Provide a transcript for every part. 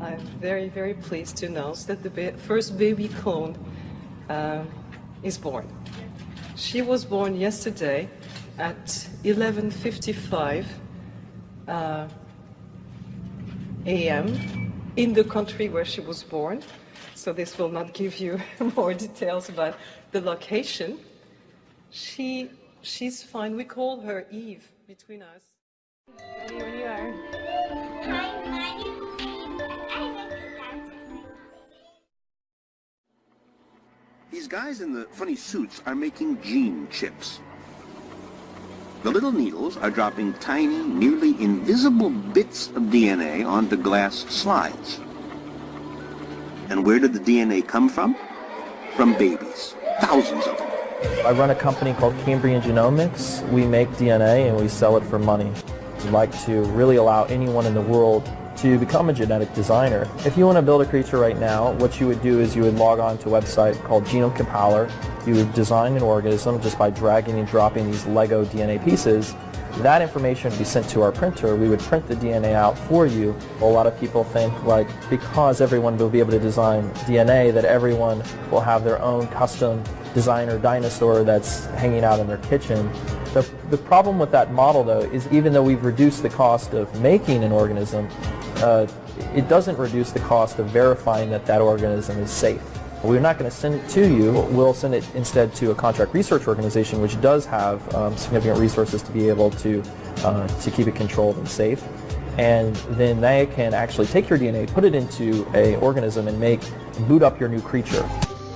I'm very, very pleased to announce that the ba first baby clone uh, is born. She was born yesterday at 11.55 uh, a.m. in the country where she was born. So this will not give you more details about the location. She, she's fine. We call her Eve between us. Here you are. Hi, my These guys in the funny suits are making gene chips. The little needles are dropping tiny, nearly invisible bits of DNA onto glass slides. And where did the DNA come from? From babies. Thousands of them. I run a company called Cambrian Genomics. We make DNA and we sell it for money. We'd like to really allow anyone in the world to become a genetic designer. If you want to build a creature right now, what you would do is you would log on to a website called Genome Compiler. You would design an organism just by dragging and dropping these Lego DNA pieces. That information would be sent to our printer. We would print the DNA out for you. A lot of people think like because everyone will be able to design DNA that everyone will have their own custom designer dinosaur that's hanging out in their kitchen. The, the problem with that model though is even though we've reduced the cost of making an organism, uh, it doesn't reduce the cost of verifying that that organism is safe. We're not going to send it to you. We'll send it instead to a contract research organization which does have um, significant resources to be able to, uh, to keep it controlled and safe. And then they can actually take your DNA, put it into a organism and make, boot up your new creature.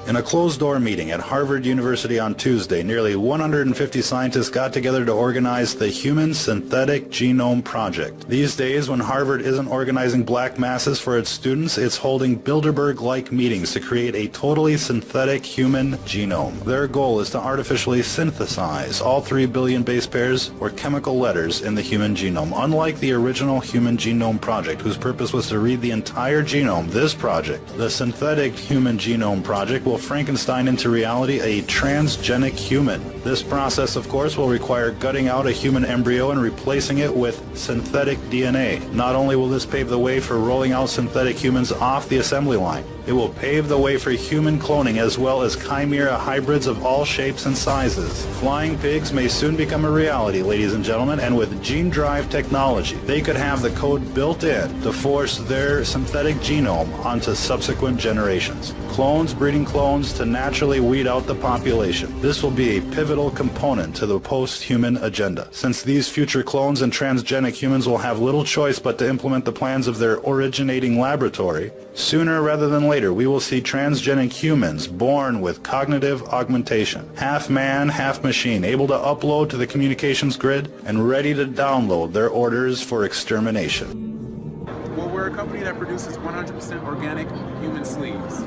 In a closed-door meeting at Harvard University on Tuesday, nearly 150 scientists got together to organize the Human Synthetic Genome Project. These days, when Harvard isn't organizing black masses for its students, it's holding Bilderberg-like meetings to create a totally synthetic human genome. Their goal is to artificially synthesize all 3 billion base pairs or chemical letters in the human genome. Unlike the original Human Genome Project, whose purpose was to read the entire genome, this project, the Synthetic Human Genome Project, will Frankenstein into reality a transgenic human. This process, of course, will require gutting out a human embryo and replacing it with synthetic DNA. Not only will this pave the way for rolling out synthetic humans off the assembly line, it will pave the way for human cloning as well as chimera hybrids of all shapes and sizes. Flying pigs may soon become a reality, ladies and gentlemen, and with gene drive technology, they could have the code built in to force their synthetic genome onto subsequent generations. Clones breeding clones to naturally weed out the population. This will be a pivotal component to the post-human agenda. Since these future clones and transgenic humans will have little choice but to implement the plans of their originating laboratory, sooner rather than later we will see transgenic humans born with cognitive augmentation, half man, half machine, able to upload to the communications grid and ready to download their orders for extermination. Well, we're a company that produces 100% organic human sleeves.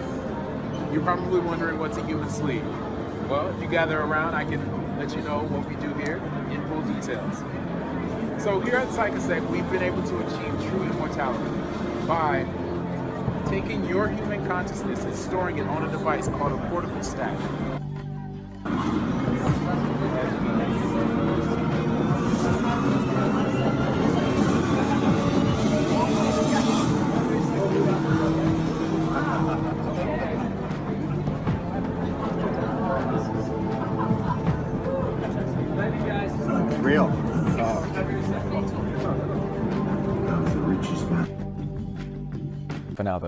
You're probably wondering what's a human sleeve. Well, if you gather around, I can let you know what we do here in full details. So here at Psychasec, we've been able to achieve true immortality by taking your human consciousness and storing it on a device called a portable stack.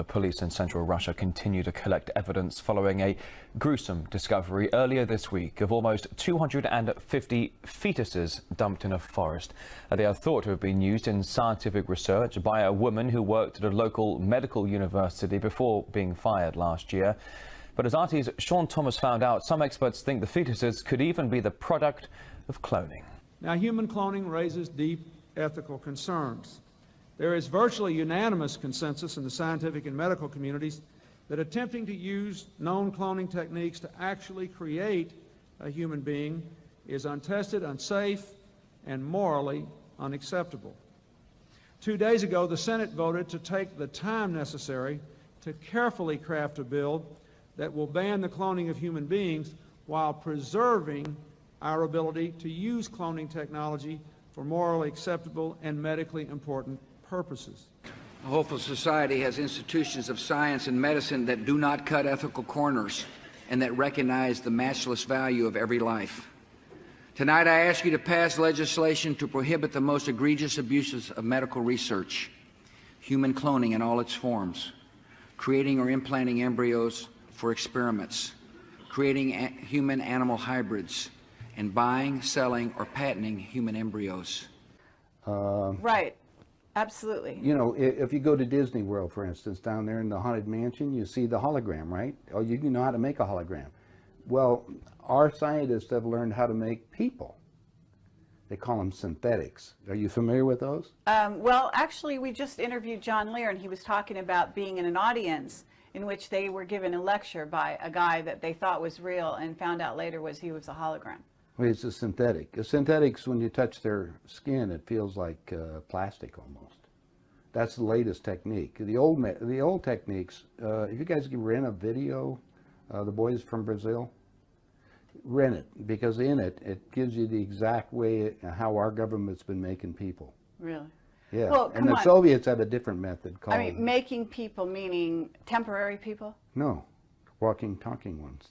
Police in central Russia continue to collect evidence following a gruesome discovery earlier this week of almost 250 fetuses dumped in a forest. Uh, they are thought to have been used in scientific research by a woman who worked at a local medical university before being fired last year. But as RT's Sean Thomas found out, some experts think the fetuses could even be the product of cloning. Now, human cloning raises deep ethical concerns. There is virtually unanimous consensus in the scientific and medical communities that attempting to use known cloning techniques to actually create a human being is untested, unsafe, and morally unacceptable. Two days ago, the Senate voted to take the time necessary to carefully craft a bill that will ban the cloning of human beings while preserving our ability to use cloning technology for morally acceptable and medically important purposes. A hopeful society has institutions of science and medicine that do not cut ethical corners and that recognize the matchless value of every life. Tonight, I ask you to pass legislation to prohibit the most egregious abuses of medical research, human cloning in all its forms, creating or implanting embryos for experiments, creating human-animal hybrids, and buying, selling, or patenting human embryos. Uh, right. Absolutely. You know, if you go to Disney World, for instance, down there in the Haunted Mansion, you see the hologram, right? Oh, you you know how to make a hologram. Well, our scientists have learned how to make people. They call them synthetics. Are you familiar with those? Um, well, actually, we just interviewed John Lear, and he was talking about being in an audience in which they were given a lecture by a guy that they thought was real and found out later was he was a hologram. It's a synthetic. A synthetics, when you touch their skin, it feels like uh, plastic almost. That's the latest technique. The old the old techniques. Uh, if you guys can rent a video, uh, the boys from Brazil, rent it because in it it gives you the exact way how our government's been making people. Really? Yeah, Well, and the on. Soviets had a different method called I mean, making people meaning temporary people, no, walking, talking ones.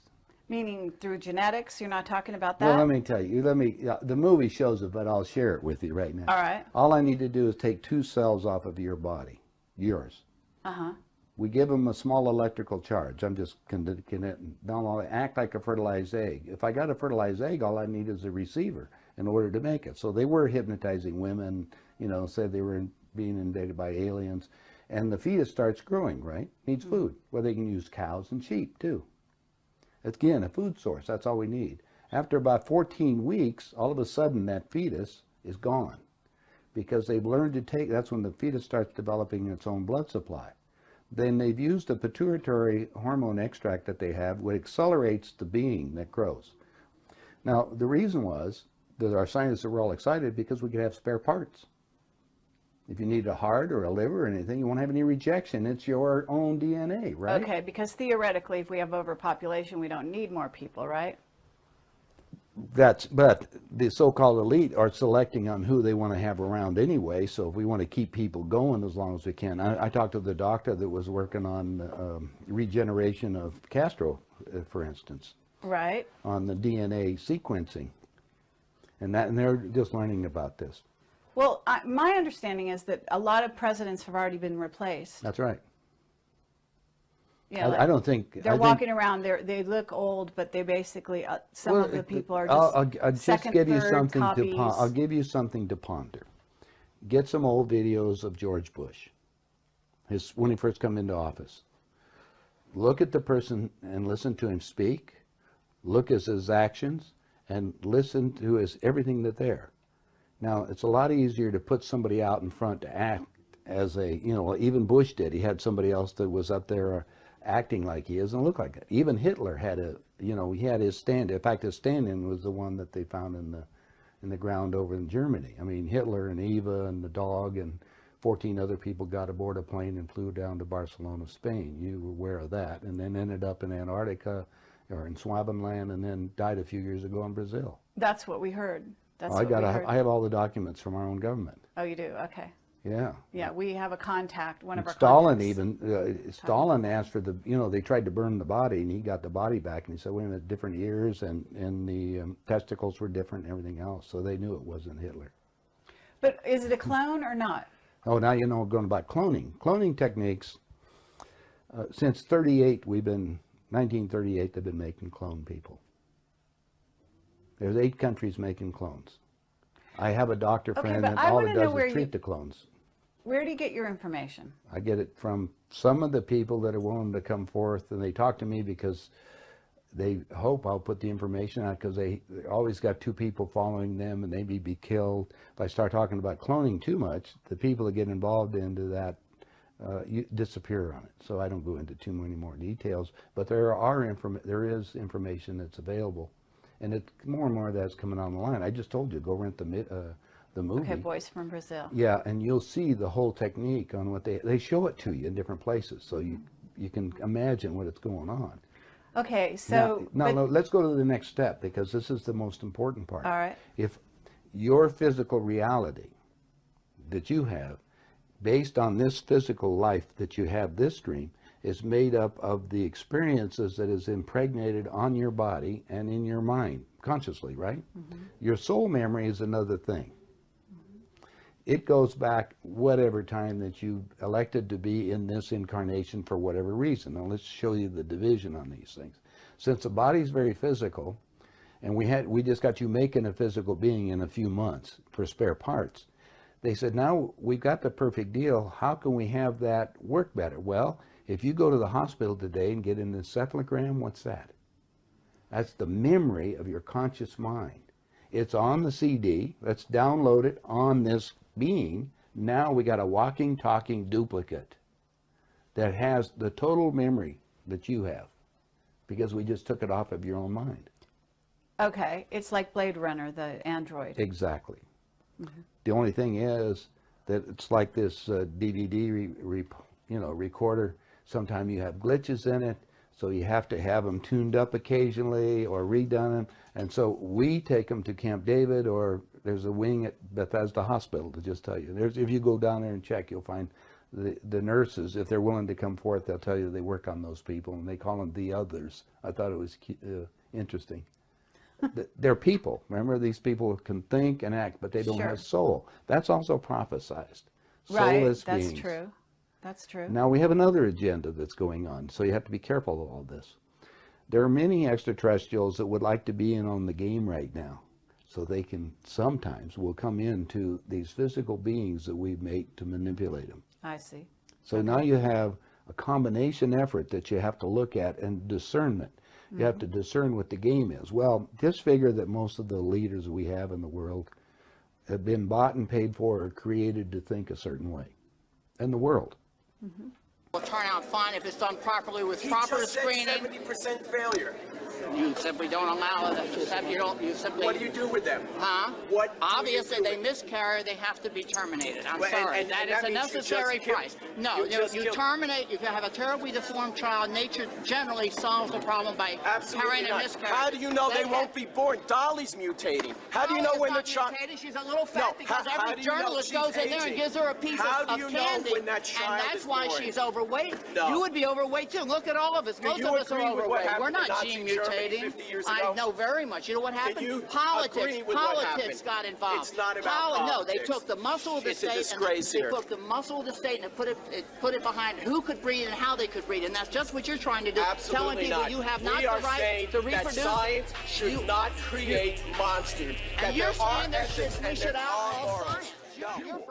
Meaning through genetics. You're not talking about that. Well, let me tell you. Let me. Uh, the movie shows it, but I'll share it with you right now. All right. All I need to do is take two cells off of your body, yours. Uh huh. We give them a small electrical charge. I'm just connecting it. Now they act like a fertilized egg. If I got a fertilized egg, all I need is a receiver in order to make it. So they were hypnotizing women. You know, said they were being invaded by aliens, and the fetus starts growing. Right, needs food. Well, they can use cows and sheep too. Again, a food source. That's all we need. After about 14 weeks, all of a sudden that fetus is gone because they've learned to take, that's when the fetus starts developing its own blood supply. Then they've used a pituitary hormone extract that they have, which accelerates the being that grows. Now, the reason was that our scientists were all excited because we could have spare parts. If you need a heart or a liver or anything, you won't have any rejection. It's your own DNA, right? Okay, because theoretically, if we have overpopulation, we don't need more people, right? That's, but the so-called elite are selecting on who they want to have around anyway. So if we want to keep people going as long as we can, I, I talked to the doctor that was working on um, regeneration of Castro, uh, for instance, Right. on the DNA sequencing, and that, and they're just learning about this. Well, I, my understanding is that a lot of presidents have already been replaced. That's right. Yeah, I, like, I don't think they're I think- walking around. They they look old, but they basically uh, some Well, of the people are I'll, just I'll, I'll just second, give you something copies. to I'll give you something to ponder. Get some old videos of George Bush, his when he first come into office. Look at the person and listen to him speak. Look at his actions and listen to his everything that there. Now it's a lot easier to put somebody out in front to act as a you know even Bush did. He had somebody else that was up there uh, acting like he is and look like it. Even Hitler had a you know he had his stand. In fact, his stand-in was the one that they found in the in the ground over in Germany. I mean Hitler and Eva and the dog and 14 other people got aboard a plane and flew down to Barcelona, Spain. You were aware of that, and then ended up in Antarctica or in Schwabenland, and then died a few years ago in Brazil. That's what we heard. That's I got. I have all the documents from our own government. oh, you do. Okay. Yeah. Yeah, we have a contact. One of our Stalin contacts. even uh, Stalin asked for the you know they tried to burn the body and he got the body back and he said wait a minute different ears and and the um, testicles were different and everything else so they knew it wasn't Hitler. But is it a clone or not? Oh now you know going about cloning cloning techniques. Uh, since 38 we've been 1938 they've been making clone people. There's eight countries making clones. I have a doctor Okay, friend that I all it know does where is you- treat the clones. Where do you get your information? I get it from some of the people that are willing to come forth, and they talk to me because they hope I'll put the information out because they, they always got two people following them, and they may be killed. If I start talking about cloning too much, the people that get involved into that uh, you disappear on it. So I don't go into too many more details. But there are inform there is information that's available, and it more and more of that's coming on the line. I just told you go rent the uh, the movie. Okay, boys from Brazil. Yeah, and you'll see the whole technique on what they they show it to you in different places, so you you can imagine what it's going on. Okay, so now, now, let's go to the next step because this is the most important part. all right. If your physical reality that you have based on this physical life that you have this dream is made up of the experiences that is impregnated on your body and in your mind consciously right? Mm-hmm. Your soul memory is another thing. It goes back whatever time that you elected to be in this incarnation for whatever reason. Now let's show you the division on these things. Since the body is very physical and we had we just got you making a physical being in a few months for spare parts they said now we've got the perfect deal. How can we have that work better? Well if you go to the hospital today and get an encephalogram what's that? That's the memory of your conscious mind. It's on the cd let's download it on this being now we got a walking talking duplicate that has the total memory that you have because we just took it off of your own mind. Okay, it's like Blade Runner, the android. Exactly. The only thing is that it's like this uh, DVD, re, re, you know, recorder. Sometimes you have glitches in it, so you have to have them tuned up occasionally or redone them. And so we take them to Camp David, or there's a wing at Bethesda Hospital to just tell you. There's, if you go down there and check, you'll find the, the nurses, if they're willing to come forth, they'll tell you they work on those people, and they call them the others. I thought it was uh, interesting. They're people. Remember, these people can think and act, but they don't Sure. have soul. That's also prophesized. Right, Soulless that's beings. true. That's true. Now we have another agenda that's going on, so you have to be careful of all this. There are many extraterrestrials that would like to be in on the game right now, so they can sometimes will come into these physical beings that we make to manipulate them. I see. So now you have a combination effort that you have to look at and discernment. You have mm-hmm. to discern what the game is. Well, just figure that most of the leaders we have in the world have been bought and paid for or created to think a certain way. And the world. Will turn out fine if it's done properly with proper screening. Seventy percent failure. You simply don't allow it. You simply don't. You simply. What do you do with them? Huh? What? Obviously, they miscarry. They have to be terminated. I'm Well, sorry. and- that and is that a means you just necessary price. No, you you, you terminate. You can have a terribly deformed child. Nature generally solves the problem by Absolutely carrying a miscarriage. How do you know they That- won't be born? Dolly's mutating. How do you oh, know Dolly is when the child? mutated. She's a little fat No, because how- how every know journalist goes in there and gives her a piece How of, do of you know candy, when that child and that's why born? she's overweight. No. You would be overweight too. Look at all of us. Most of us are agree with what overweight. We're not gene Germany mutating. 50 years I know very much. You know what happened? you politics. agree with what politics got involved. It's not about Poli- No, they took the muscle of the It's state and here. they took the muscle of the state and put it, it put it behind who could breed and how they could breed, and that's just what you're trying to do. telling Absolutely people not. you have not we the are right saying to that reproduce. science should You- not create monsters. that and you're there saying that ethics we should there outlaw science. No.